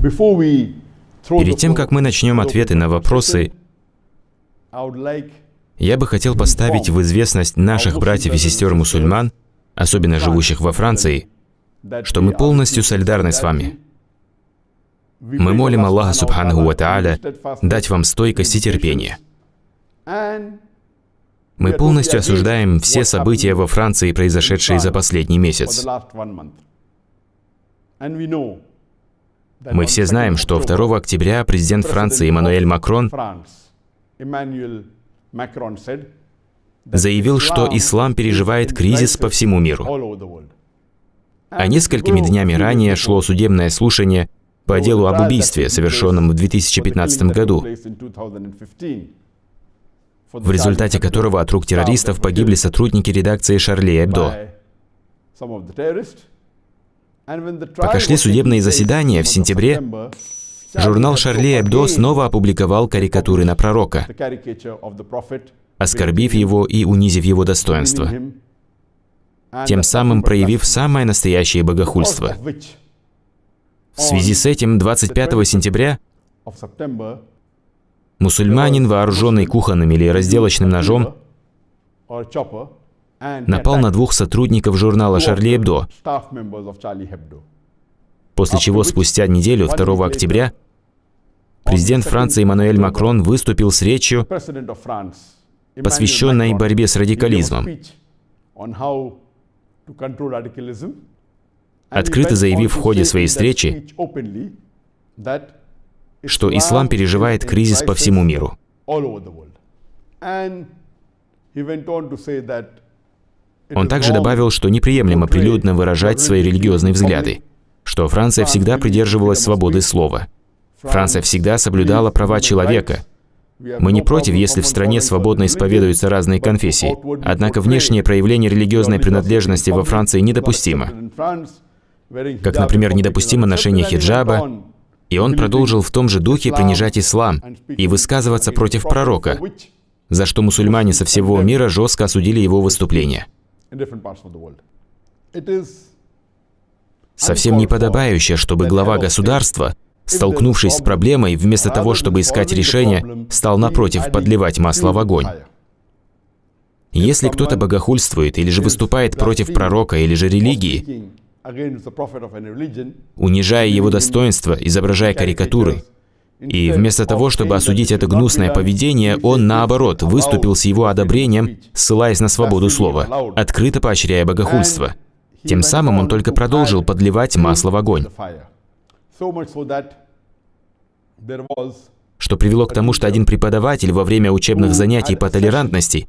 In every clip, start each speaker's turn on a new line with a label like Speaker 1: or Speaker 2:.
Speaker 1: Перед тем, как мы начнем ответы на вопросы, я бы хотел поставить в известность наших братьев и сестер мусульман, особенно живущих во Франции, что мы полностью солидарны с вами. Мы молим Аллаха Субханаху Ва Тааля дать вам стойкость и терпение. Мы полностью осуждаем все события во Франции, произошедшие за последний месяц. Мы все знаем, что 2 октября президент Франции Эммануэль Макрон заявил, что ислам переживает кризис по всему миру. А несколькими днями ранее шло судебное слушание по делу об убийстве, совершенном в 2015 году, в результате которого от рук террористов погибли сотрудники редакции Шарли Эбдо. Пока шли судебные заседания в сентябре, журнал Шарли Эбдо снова опубликовал карикатуры на пророка, оскорбив его и унизив его достоинство, тем самым проявив самое настоящее богохульство. В связи с этим 25 сентября мусульманин, вооруженный кухонным или разделочным ножом, напал на двух сотрудников журнала «Шарли Эбдо», после чего спустя неделю, 2 октября, президент Франции Эммануэль Макрон выступил с речью, посвященной борьбе с радикализмом, открыто заявив в ходе своей встречи, что ислам переживает кризис по всему миру. Он также добавил, что неприемлемо прилюдно выражать свои религиозные взгляды, что Франция всегда придерживалась свободы слова. Франция всегда соблюдала права человека. Мы не против, если в стране свободно исповедуются разные конфессии, однако внешнее проявление религиозной принадлежности во Франции недопустимо. Как, например, недопустимо ношение хиджаба, и он продолжил в том же духе принижать ислам и высказываться против пророка, за что мусульмане со всего мира жестко осудили его выступление. Совсем неподобающе, чтобы глава государства, столкнувшись с проблемой, вместо того, чтобы искать решение, стал напротив подливать масло в огонь. Если кто-то богохульствует или же выступает против пророка или же религии, унижая его достоинство, изображая карикатуры, и вместо того, чтобы осудить это гнусное поведение, он, наоборот, выступил с его одобрением, ссылаясь на свободу слова, открыто поощряя богохульство. Тем самым он только продолжил подливать масло в огонь. Что привело к тому, что один преподаватель во время учебных занятий по толерантности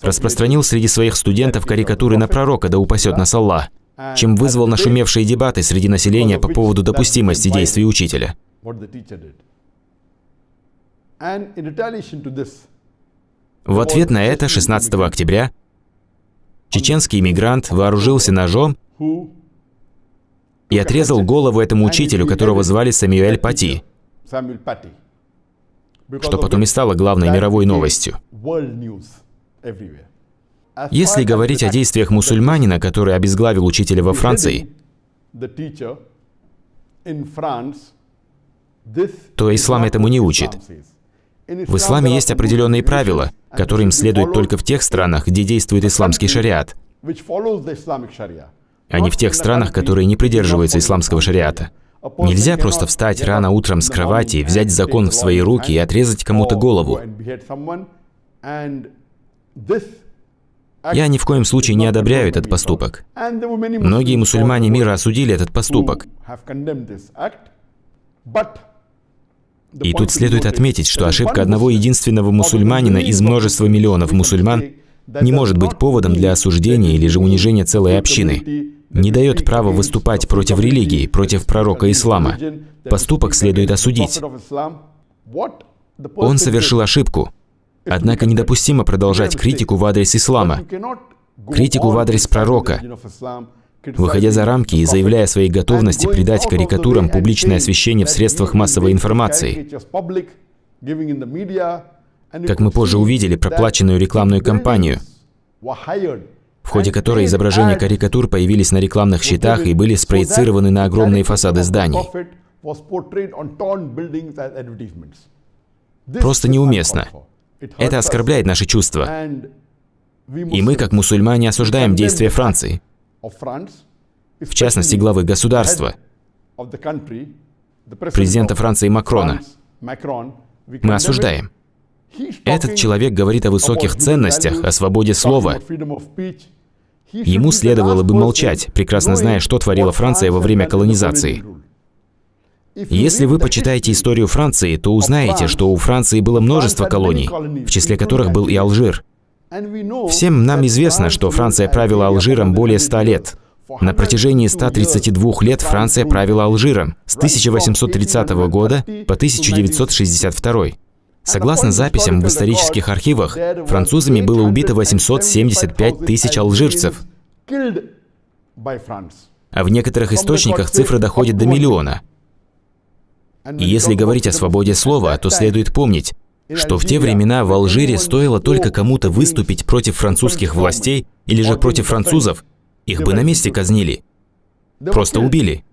Speaker 1: распространил среди своих студентов карикатуры на пророка, да упасет нас Аллах чем вызвал нашумевшие дебаты среди населения по поводу допустимости действий учителя. В ответ на это 16 октября чеченский иммигрант вооружился ножом и отрезал голову этому учителю, которого звали Самюэль Пати, что потом и стало главной мировой новостью. Если говорить о действиях мусульманина, который обезглавил учителя во Франции, то ислам этому не учит. В исламе есть определенные правила, которым следует только в тех странах, где действует исламский шариат, а не в тех странах, которые не придерживаются исламского шариата. Нельзя просто встать рано утром с кровати, взять закон в свои руки и отрезать кому-то голову. Я ни в коем случае не одобряю этот поступок. Многие мусульмане мира осудили этот поступок. И тут следует отметить, что ошибка одного единственного мусульманина из множества миллионов мусульман не может быть поводом для осуждения или же унижения целой общины. Не дает права выступать против религии, против пророка ислама. Поступок следует осудить. Он совершил ошибку. Однако недопустимо продолжать критику в адрес ислама, критику в адрес пророка, выходя за рамки и заявляя о своей готовности придать карикатурам публичное освещение в средствах массовой информации. Как мы позже увидели, проплаченную рекламную кампанию, в ходе которой изображения карикатур появились на рекламных щитах и были спроецированы на огромные фасады зданий. Просто неуместно. Это оскорбляет наши чувства. И мы, как мусульмане, осуждаем действия Франции, в частности, главы государства, президента Франции Макрона. Мы осуждаем. Этот человек говорит о высоких ценностях, о свободе слова. Ему следовало бы молчать, прекрасно зная, что творила Франция во время колонизации. Если вы почитаете историю Франции, то узнаете, что у Франции было множество колоний, в числе которых был и Алжир. Всем нам известно, что Франция правила Алжиром более ста лет. На протяжении 132 лет Франция правила Алжиром с 1830 года по 1962. Согласно записям в исторических архивах, французами было убито 875 тысяч алжирцев. А в некоторых источниках цифра доходит до миллиона. И если говорить о свободе слова, то следует помнить, что в те времена в Алжире стоило только кому-то выступить против французских властей или же против французов, их бы на месте казнили. Просто убили.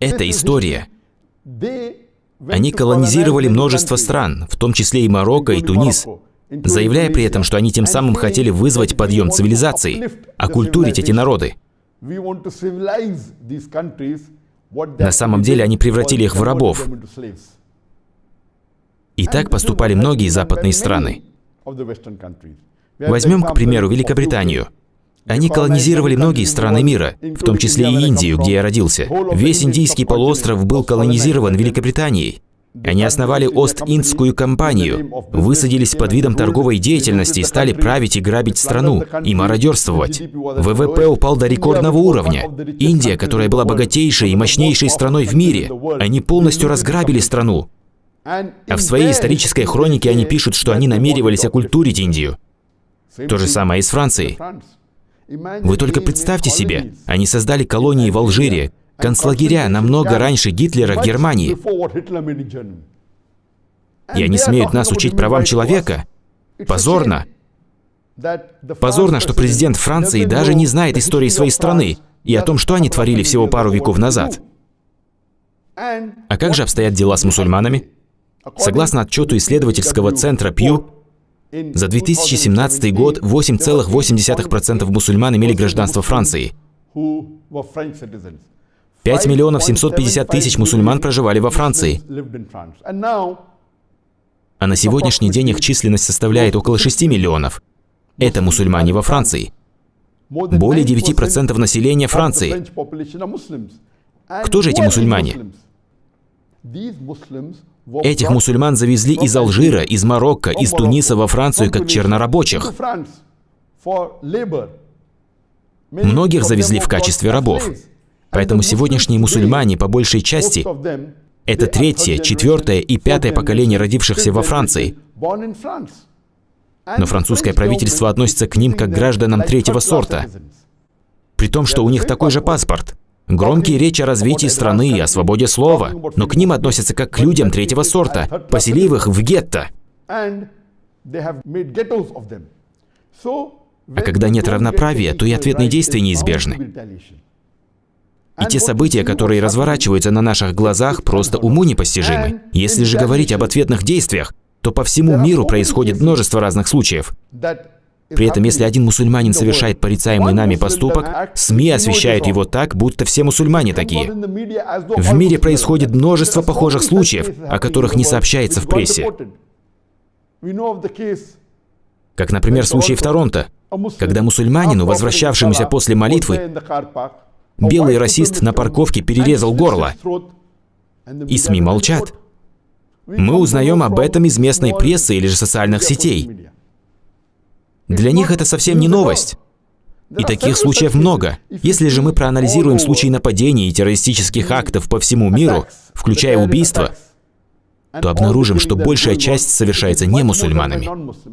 Speaker 1: Это история. Они колонизировали множество стран, в том числе и Марокко и Тунис, заявляя при этом, что они тем самым хотели вызвать подъем цивилизации, оккультурить эти народы. На самом деле они превратили их в рабов. И так поступали многие западные страны. Возьмем, к примеру, Великобританию. Они колонизировали многие страны мира, в том числе и Индию, где я родился. Весь Индийский полуостров был колонизирован Великобританией. Они основали Ост-Индскую компанию, высадились под видом торговой деятельности и стали править и грабить страну, и мародерствовать. ВВП упал до рекордного уровня. Индия, которая была богатейшей и мощнейшей страной в мире, они полностью разграбили страну. А в своей исторической хронике они пишут, что они намеревались оккультурить Индию. То же самое и с Францией. Вы только представьте себе, они создали колонии в Алжире, концлагеря намного раньше Гитлера в Германии. И они смеют нас учить правам человека. Позорно. Позорно, что президент Франции даже не знает истории своей страны и о том, что они творили всего пару веков назад. А как же обстоят дела с мусульманами? Согласно отчету исследовательского центра Пью, за 2017 год 8,8% мусульман имели гражданство Франции. 5 миллионов 750 тысяч мусульман проживали во Франции. А на сегодняшний день их численность составляет около 6 миллионов. Это мусульмане во Франции. Более 9% населения Франции. Кто же эти мусульмане? Этих мусульман завезли из Алжира, из Марокко, из Туниса во Францию как чернорабочих. Многих завезли в качестве рабов. Поэтому сегодняшние мусульмане, по большей части, это третье, четвертое и пятое поколение родившихся во Франции. Но французское правительство относится к ним как к гражданам третьего сорта, при том, что у них такой же паспорт. Громкие речи о развитии страны и о свободе слова, но к ним относятся как к людям третьего сорта, поселив их в гетто. А когда нет равноправия, то и ответные действия неизбежны. И те события, которые разворачиваются на наших глазах, просто уму непостижимы. Если же говорить об ответных действиях, то по всему миру происходит множество разных случаев. При этом, если один мусульманин совершает порицаемый нами поступок, СМИ освещают его так, будто все мусульмане такие. В мире происходит множество похожих случаев, о которых не сообщается в прессе. Как, например, случай в Торонто, когда мусульманину, возвращавшемуся после молитвы, белый расист на парковке перерезал горло. И СМИ молчат. Мы узнаем об этом из местной прессы или же социальных сетей. Для них это совсем не новость. И таких случаев много. Если же мы проанализируем случаи нападений и террористических актов по всему миру, включая убийства, то обнаружим, что большая часть совершается не мусульманами.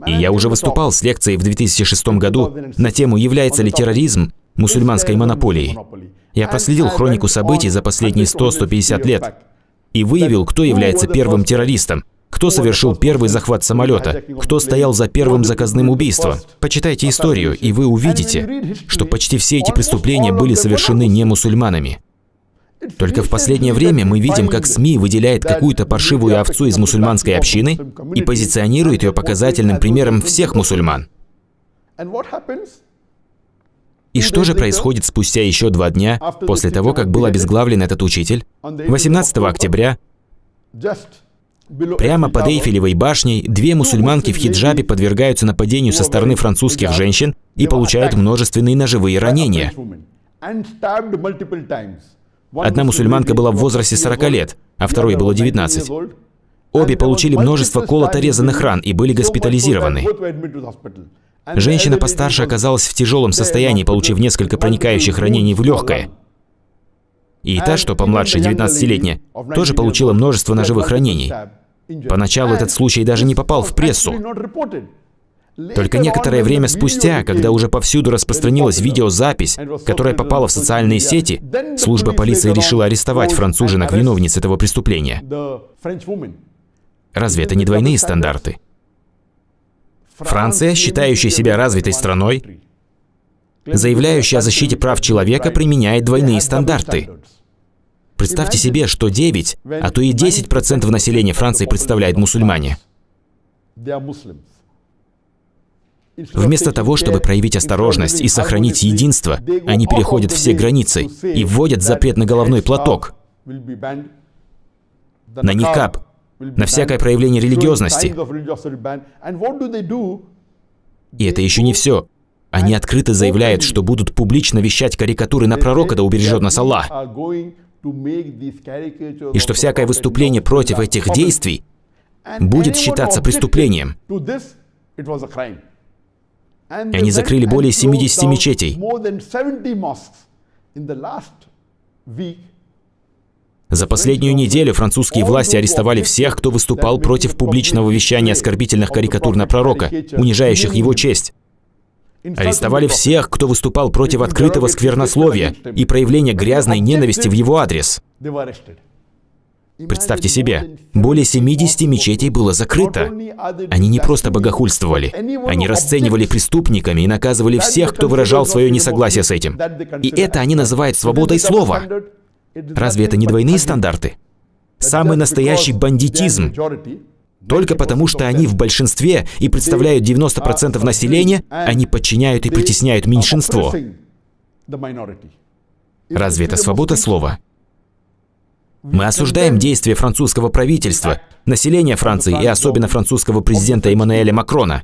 Speaker 1: И я уже выступал с лекцией в 2006 году на тему «Является ли терроризм мусульманской монополией?». Я проследил хронику событий за последние 100-150 лет и выявил, кто является первым террористом, Кто совершил первый захват самолета? Кто стоял за первым заказным убийством? Почитайте историю, и вы увидите, что почти все эти преступления были совершены не мусульманами. Только в последнее время мы видим, как СМИ выделяет какую-то паршивую овцу из мусульманской общины и позиционирует ее показательным примером всех мусульман. И что же происходит спустя еще два дня после того, как был обезглавлен этот учитель? 18 октября Прямо под Эйфелевой башней две мусульманки в хиджабе подвергаются нападению со стороны французских женщин и получают множественные ножевые ранения. Одна мусульманка была в возрасте 40 лет, а второй было 19. Обе получили множество колото-резанных ран и были госпитализированы. Женщина постарше оказалась в тяжелом состоянии, получив несколько проникающих ранений в легкое. И та, что помладше, 19-летняя, тоже получила множество ножевых ранений. Поначалу этот случай даже не попал в прессу. Только некоторое время спустя, когда уже повсюду распространилась видеозапись, которая попала в социальные сети, служба полиции решила арестовать француженок виновниц этого преступления. Разве это не двойные стандарты? Франция, считающая себя развитой страной, заявляющая о защите прав человека, применяет двойные стандарты. Представьте себе, что 9, а то и 10% населения Франции представляет мусульмане. Вместо того, чтобы проявить осторожность и сохранить единство, они переходят все границы и вводят запрет на головной платок, на никап, на всякое проявление религиозности. И это еще не все. Они открыто заявляют, что будут публично вещать карикатуры на пророка, да убережет нас Аллах. И что всякое выступление против этих действий будет считаться преступлением. И они закрыли более 70 мечетей. За последнюю неделю французские власти арестовали всех, кто выступал против публичного вещания оскорбительных карикатур на пророка, унижающих его честь. Арестовали всех, кто выступал против открытого сквернословия и проявления грязной ненависти в его адрес. Представьте себе, более 70 мечетей было закрыто. Они не просто богохульствовали, они расценивали преступниками и наказывали всех, кто выражал свое несогласие с этим. И это они называют свободой слова. Разве это не двойные стандарты? Самый настоящий бандитизм. Только потому, что они в большинстве и представляют 90% населения, они подчиняют и притесняют меньшинство. Разве это свобода слова? Мы осуждаем действия французского правительства, населения Франции и особенно французского президента Эммануэля Макрона.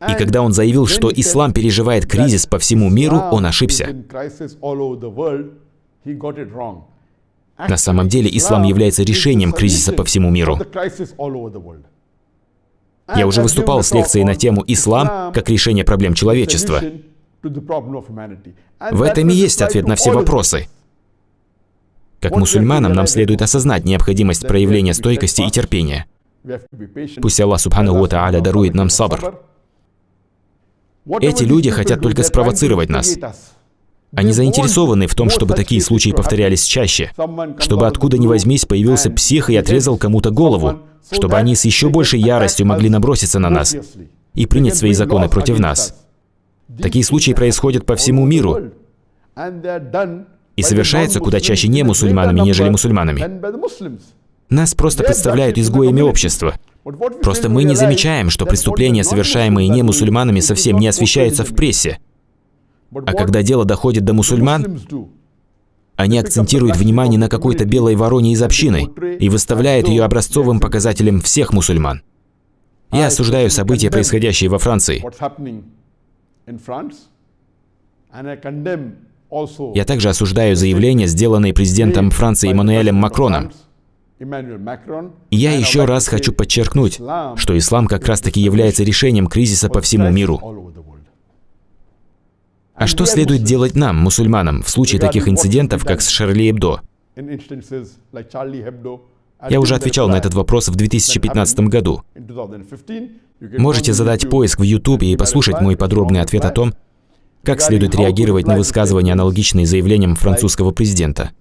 Speaker 1: И когда он заявил, что ислам переживает кризис по всему миру, он ошибся. На самом деле ислам является решением кризиса по всему миру. Я уже выступал с лекцией на тему «Ислам как решение проблем человечества». В этом и есть ответ на все вопросы. Как мусульманам нам следует осознать необходимость проявления стойкости и терпения. Пусть Аллах Субхану Ва Тааля дарует нам сабр. Эти люди хотят только спровоцировать нас. Они заинтересованы в том, чтобы такие случаи повторялись чаще, чтобы откуда ни возьмись появился псих и отрезал кому-то голову, чтобы они с еще большей яростью могли наброситься на нас и принять свои законы против нас. Такие случаи происходят по всему миру и совершаются куда чаще не мусульманами, нежели мусульманами. Нас просто представляют изгоями общества. Просто мы не замечаем, что преступления, совершаемые не мусульманами, совсем не освещаются в прессе. А когда дело доходит до мусульман, они акцентируют внимание на какой-то белой вороне из общины и выставляют ее образцовым показателем всех мусульман. Я осуждаю события, происходящие во Франции. Я также осуждаю заявления, сделанные президентом Франции Эммануэлем Макроном. Я еще раз хочу подчеркнуть, что ислам как раз-таки является решением кризиса по всему миру. А что следует делать нам, мусульманам, в случае таких инцидентов, как с Шарли Эбдо? Я уже отвечал на этот вопрос в 2015 году. Можете задать поиск в YouTube и послушать мой подробный ответ о том, как следует реагировать на высказывания, аналогичные заявлениям французского президента.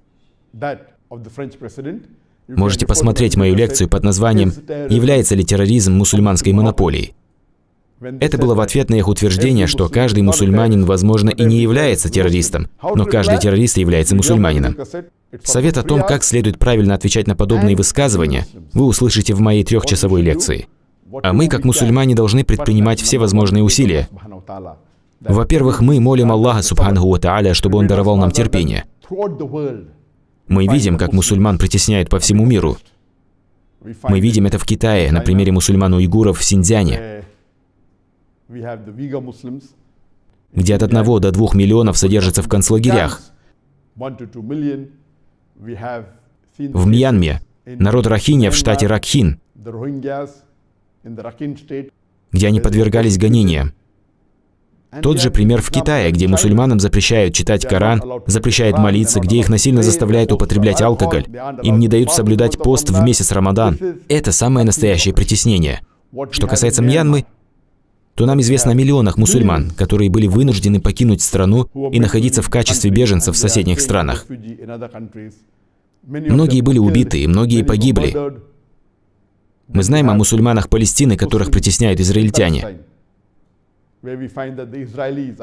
Speaker 1: Можете посмотреть мою лекцию под названием «Является ли терроризм мусульманской монополией?». Это было в ответ на их утверждение, что каждый мусульманин, возможно, и не является террористом, но каждый террорист является мусульманином. Совет о том, как следует правильно отвечать на подобные высказывания, вы услышите в моей трехчасовой лекции. А мы, как мусульмане, должны предпринимать все возможные усилия. Во-первых, мы молим Аллаха, Субханаху Ва чтобы Он даровал нам терпение. Мы видим, как мусульман притесняют по всему миру. Мы видим это в Китае, на примере мусульман-уйгуров в Синьцзяне, где от одного до двух миллионов содержатся в концлагерях. В Мьянме народ Рахинья в штате Ракхин, где они подвергались гонениям. Тот же пример в Китае, где мусульманам запрещают читать Коран, запрещают молиться, где их насильно заставляют употреблять алкоголь, им не дают соблюдать пост в месяц Рамадан. Это самое настоящее притеснение. Что касается Мьянмы, то нам известно о миллионах мусульман, которые были вынуждены покинуть страну и находиться в качестве беженцев в соседних странах. Многие были убиты, и многие погибли. Мы знаем о мусульманах Палестины, которых притесняют израильтяне.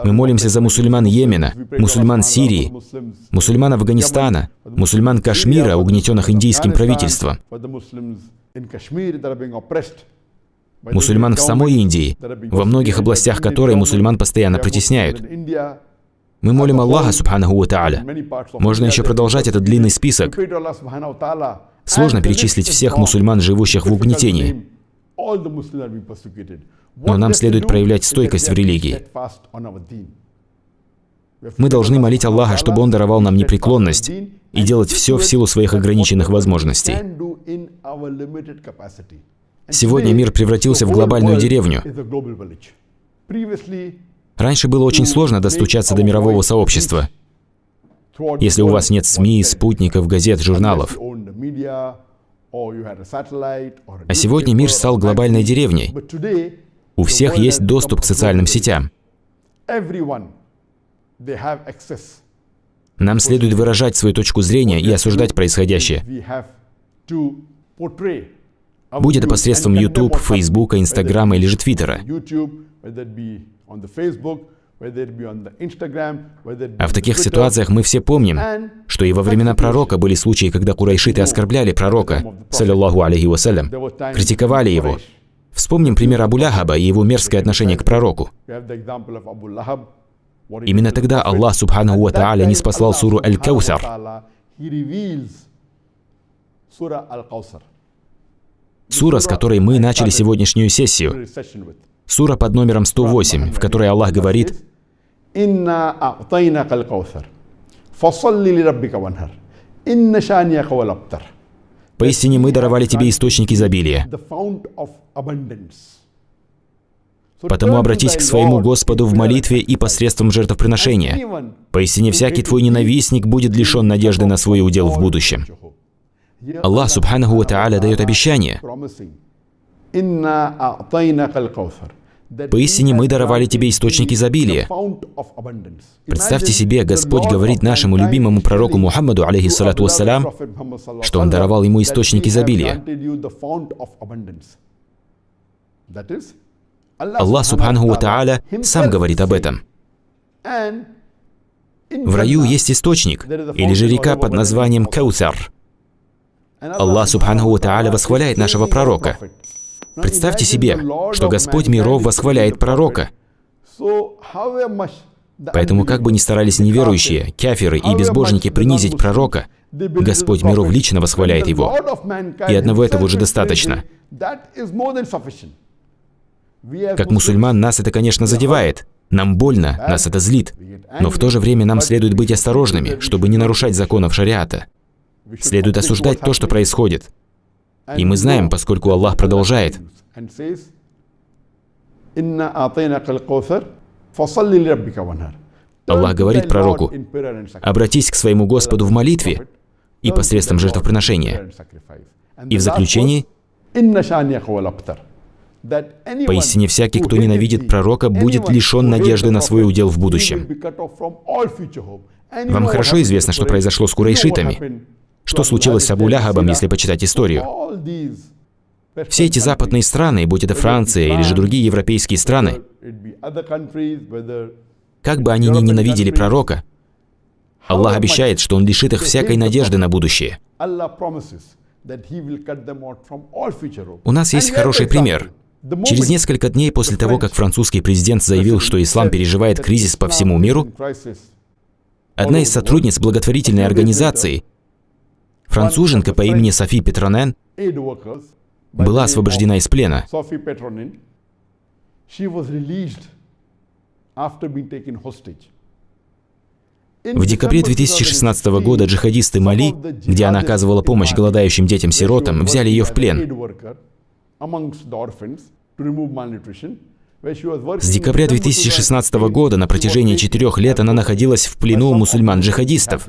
Speaker 1: Мы молимся за мусульман Йемена, мусульман Сирии, мусульман Афганистана, мусульман Кашмира, угнетенных индийским правительством, мусульман в самой Индии, во многих областях которой мусульман постоянно притесняют. Мы молим Аллаха, Субханаху Ва Тааля. Можно еще продолжать этот длинный список. Сложно перечислить всех мусульман, живущих в угнетении. Но нам следует проявлять стойкость в религии. Мы должны молить Аллаха, чтобы Он даровал нам непреклонность и делать все в силу своих ограниченных возможностей. Сегодня мир превратился в глобальную деревню. Раньше было очень сложно достучаться до мирового сообщества. Если у вас нет СМИ, спутников, газет, журналов. А сегодня мир стал глобальной деревней. У всех есть доступ к социальным сетям. Нам следует выражать свою точку зрения и осуждать происходящее. Будь это посредством YouTube, Facebook, Instagram или же Твиттера. А в таких ситуациях мы все помним, что и во времена пророка были случаи, когда курайшиты оскорбляли пророка, саллиллаху алейхи вассалям, критиковали его, Вспомним пример Абу Ляхаба и его мерзкое отношение к пророку. Именно тогда Аллах Субханаху Ва Тааля не спаслал суру Аль-Каусар. Сура, с которой мы начали сегодняшнюю сессию. Сура под номером 108, в которой Аллах говорит «Инна Поистине мы даровали тебе источник изобилия. Потому обратись к своему Господу в молитве и посредством жертвоприношения. Поистине всякий твой ненавистник будет лишен надежды на свой удел в будущем. Аллах Субханаху Ва Тааля дает обещание. Поистине мы даровали тебе источник изобилия. Представьте себе, Господь говорит нашему любимому пророку Мухаммаду, алейхиссалату вассалям, что Он даровал ему источник изобилия. Аллах Субханаху Ва Тааля сам говорит об этом. В раю есть источник, или же река под названием Каусар. Аллах Субханаху Ва Тааля восхваляет нашего пророка. Представьте себе, что Господь миров восхваляет пророка. Поэтому как бы ни старались неверующие, кафиры и безбожники принизить пророка, Господь миров лично восхваляет его. И одного этого уже достаточно. Как мусульман нас это, конечно, задевает. Нам больно, нас это злит. Но в то же время нам следует быть осторожными, чтобы не нарушать законов шариата. Следует осуждать то, что происходит. И мы знаем, поскольку Аллах продолжает. Аллах говорит пророку, обратись к своему Господу в молитве и посредством жертвоприношения. И в заключении, Поистине всякий, кто ненавидит пророка, будет лишен надежды на свой удел в будущем. Вам хорошо известно, что произошло с курайшитами. Что случилось с Абу Ляхабом, если почитать историю? Все эти западные страны, будь это Франция или же другие европейские страны, как бы они ни ненавидели пророка, Аллах обещает, что Он лишит их всякой надежды на будущее. У нас есть хороший пример. Через несколько дней после того, как французский президент заявил, что ислам переживает кризис по всему миру, одна из сотрудниц благотворительной организации, француженка по имени Софи Петронен, была освобождена из плена. В декабре 2016 года джихадисты Мали, где она оказывала помощь голодающим детям-сиротам, взяли ее в плен. С декабря 2016 года на протяжении четырех лет она находилась в плену у мусульман-джихадистов.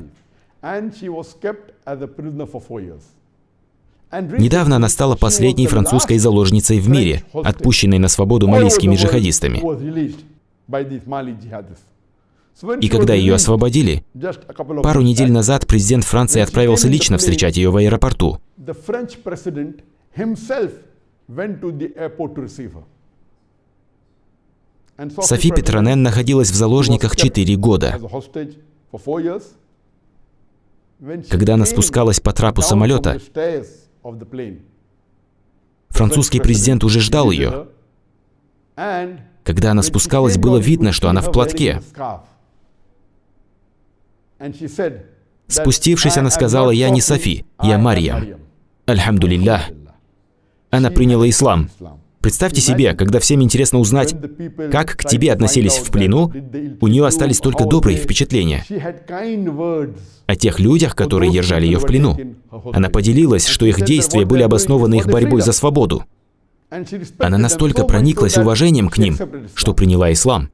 Speaker 1: Недавно она стала последней французской заложницей в мире, отпущенной на свободу малийскими джихадистами. И когда ее освободили, пару недель назад президент Франции отправился лично встречать ее в аэропорту. Софи Петронен находилась в заложниках 4 года. Когда она спускалась по трапу самолета, французский президент уже ждал ее. Когда она спускалась, было видно, что она в платке. Спустившись, она сказала, «Я не Софи, я Марьям». Альхамдулиллах. Она приняла ислам. Представьте себе, когда всем интересно узнать, как к тебе относились в плену, у нее остались только добрые впечатления. О тех людях, которые держали ее в плену. Она поделилась, что их действия были обоснованы их борьбой за свободу. Она настолько прониклась уважением к ним, что приняла ислам.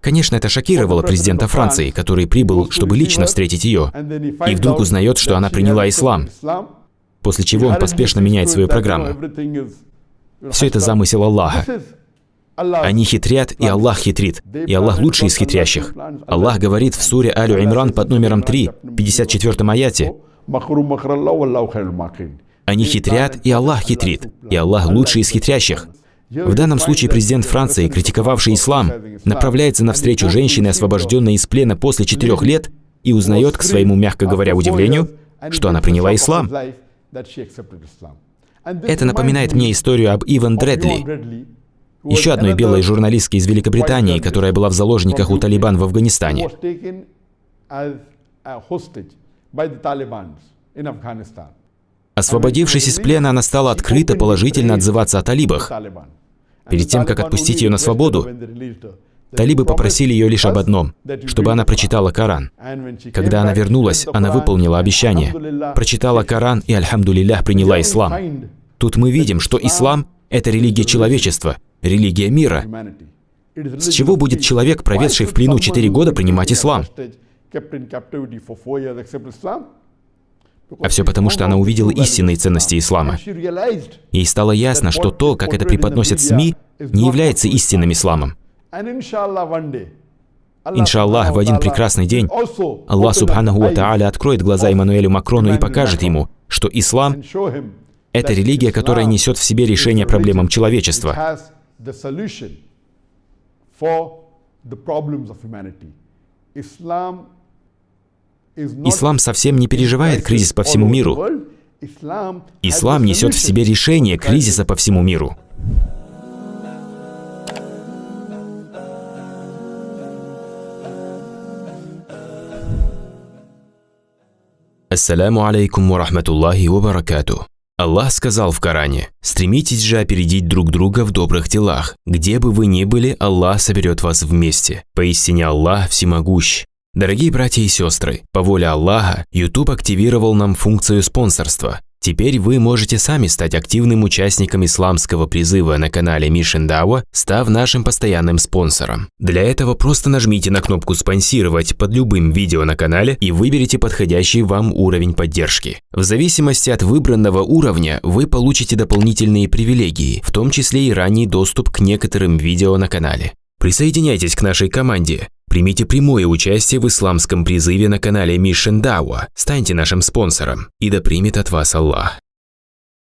Speaker 1: Конечно, это шокировало президента Франции, который прибыл, чтобы лично встретить ее, и вдруг узнает, что она приняла ислам, после чего он поспешно меняет свою программу. Все это замысел Аллаха. Они хитрят, и Аллах хитрит. И Аллах лучший из хитрящих. Аллах говорит в суре Алю Имран под номером 3, 54 аяте. Они хитрят, и Аллах хитрит. И Аллах лучший из хитрящих. В данном случае президент Франции, критиковавший ислам, направляется навстречу женщине, освобожденной из плена после четырех лет, и узнает, к своему, мягко говоря, удивлению, что она приняла ислам. Это напоминает мне историю об Иван Дредли, еще одной белой журналистке из Великобритании, которая была в заложниках у Талибан в Афганистане. Освободившись из плена, она стала открыто положительно отзываться о талибах. Перед тем, как отпустить ее на свободу, талибы попросили ее лишь об одном, чтобы она прочитала Коран. Когда она вернулась, она выполнила обещание. Прочитала Коран и, альхамдулиллях, приняла ислам. Тут мы видим, что ислам – это религия человечества, религия мира. С чего будет человек, проведший в плену 4 года, принимать ислам? А все потому, что она увидела истинные ценности ислама. Ей стало ясно, что то, как это преподносят СМИ, не является истинным исламом. Иншаллах, в один прекрасный день Аллах Субханаху Ва Тааля откроет глаза Эммануэлю Макрону и покажет ему, что ислам – это религия, которая несет в себе решение проблемам человечества. Ислам Ислам совсем не переживает кризис по всему миру. Ислам несет в себе решение кризиса по всему миру. Ассаляму алейкум ва рахматуллахи ва баракату. Аллах сказал в Коране, «Стремитесь же опередить друг друга в добрых делах. Где бы вы ни были, Аллах соберет вас вместе. Поистине Аллах всемогущ, Дорогие братья и сестры, по воле Аллаха, YouTube активировал нам функцию спонсорства. Теперь вы можете сами стать активным участником исламского призыва на канале Mission Dawa, став нашим постоянным спонсором. Для этого просто нажмите на кнопку «Спонсировать» под любым видео на канале и выберите подходящий вам уровень поддержки. В зависимости от выбранного уровня вы получите дополнительные привилегии, в том числе и ранний доступ к некоторым видео на канале. Присоединяйтесь к нашей команде.
Speaker 2: Примите прямое участие в исламском призыве на канале Mission Dawa. Станьте нашим спонсором, и да примет от вас Аллах.